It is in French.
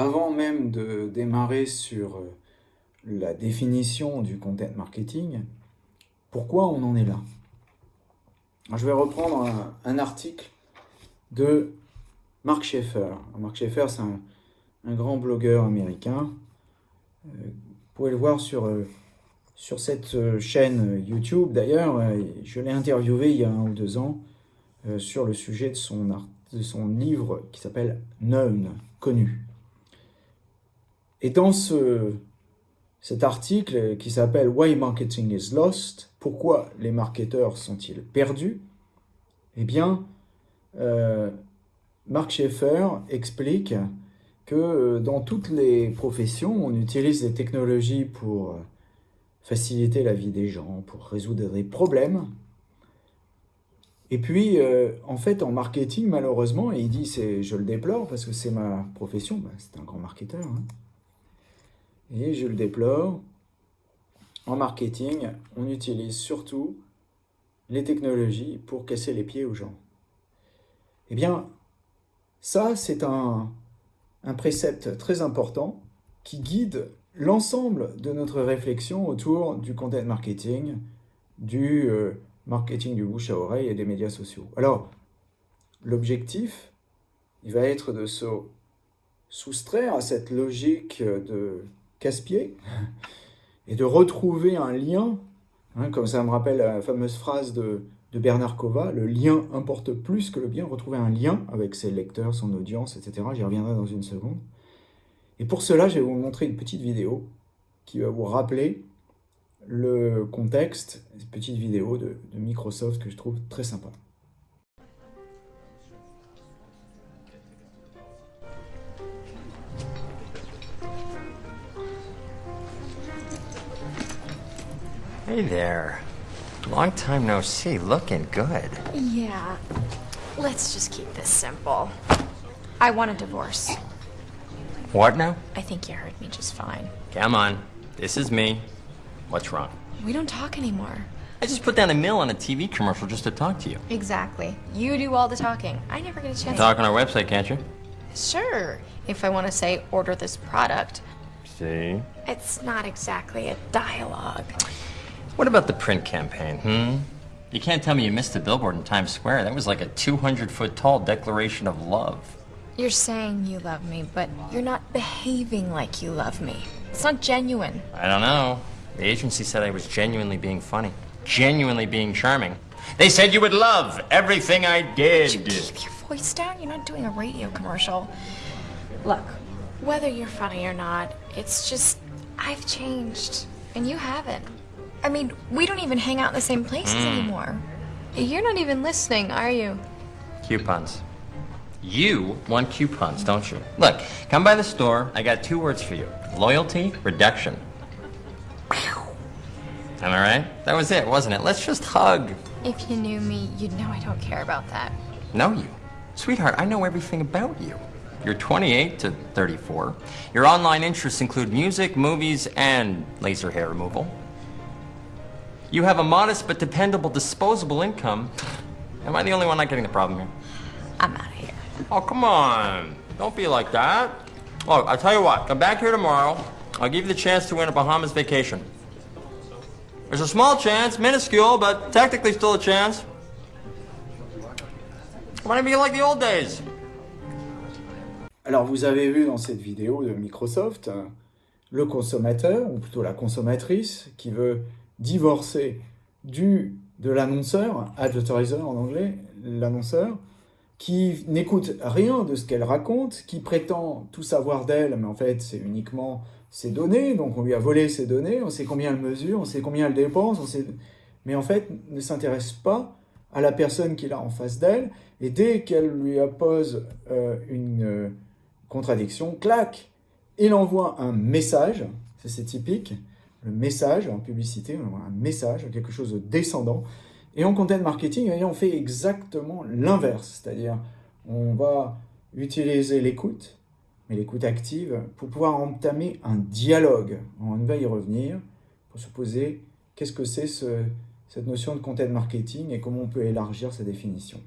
avant même de démarrer sur euh, la définition du content marketing, pourquoi on en est là? Je vais reprendre un, article de Mark Schaeffer. Mark Schaeffer, c'est un, grand blogueur américain. Euh, vous pouvez le voir sur, euh, sur cette chaîne YouTube. D'ailleurs, je l'ai interviewé il y a un ou deux ans sur le sujet de son, de son livre qui s'appelle Known, connu. Et dans ce, cet article qui s'appelle « Why Marketing is Lost », pourquoi les marketeurs sont-ils perdus Eh bien, euh, Mark Schaeffer explique que euh, dans toutes les professions, on utilise des technologies pour faciliter la vie des gens, pour résoudre des problèmes. Et puis, euh, en fait, en marketing, malheureusement, et il dit, je le déplore parce que c'est ma profession, ben, c'est un grand marketeur, hein, et je le déplore, en marketing, on utilise surtout les technologies pour casser les pieds aux gens. Eh bien, ça, c'est un, précepte très important qui guide l'ensemble de notre réflexion autour du content marketing, du euh, marketing du bouche à oreille et des médias sociaux. Alors, l'objectif, il va être de se soustraire à cette logique de casse-pied, et de retrouver un lien, hein, comme ça me rappelle la fameuse phrase de, Bernard Kova, le lien importe plus que le bien, retrouver un lien avec ses lecteurs, son audience, etc. J'y reviendrai dans une seconde. Et pour cela, je vais vous montrer une petite vidéo qui va vous rappeler le contexte, une petite vidéo de Microsoft que je trouve très sympa. Hey there. Long time no see. Looking good. Yeah. Let's just keep this simple. I want a divorce. What now? I think you heard me just fine. Come on. This is me. What's wrong? We don't talk anymore. I just put down a mill on a TV commercial just to talk to you. Exactly. You do all the talking. I never get a chance Talk on our website, can't you? Sure. If I want to say, order this product. See? It's not exactly a dialogue. What about the print campaign, hmm? You can't tell me you missed the billboard in Times Square. That was like a 200-foot tall declaration of love. You're saying you love me, but you're not behaving like you love me. It's not genuine. I don't know. The agency said I was genuinely being funny, genuinely being charming. They said you would love everything I did. Would you keep your voice down? You're not doing a radio commercial. Look, whether you're funny or not, it's just I've changed, and you haven't. I mean, we don't even hang out in the same places mm. anymore. You're not even listening, are you? Coupons. You want coupons, don't you? Look, come by the store. I got two words for you. Loyalty, reduction. Am I right? That was it, wasn't it? Let's just hug. If you knew me, you'd know I don't care about that. Know you? Sweetheart, I know everything about you. You're 28 to 34. Your online interests include music, movies, and laser hair removal. You have a modest but dependable disposable income. Am I the only one not getting the problem here? I'm out of here. Oh, come on. Don't be like that. Look, I'll tell you what. Come back here tomorrow. I'll give you the chance to win a Bahamas vacation. There's a small chance, minuscule, but technically still a chance. Might be like the old days. Alors, vous avez vu dans cette vidéo de Microsoft euh, le consommateur, ou plutôt la consommatrice, qui veut divorcé du, de l'annonceur, advertiser en anglais, l'annonceur, qui n'écoute rien de ce qu'elle raconte, qui prétend tout savoir d'elle, mais en fait c'est uniquement ses données, donc on lui a volé ses données, on sait combien elle mesure, on sait combien elle dépense, on sait... mais en fait ne s'intéresse pas à la personne qu'il a en face d'elle, et dès qu'elle lui oppose euh, une euh, contradiction, clac, il envoie un message, c'est typique, le message, en publicité, un message, quelque chose de descendant. Et en content marketing, on fait exactement l'inverse, c'est-à-dire on va utiliser l'écoute, mais l'écoute active, pour pouvoir entamer un dialogue. On va y revenir pour se poser qu'est-ce que c'est cette notion de content marketing et comment on peut élargir sa définition.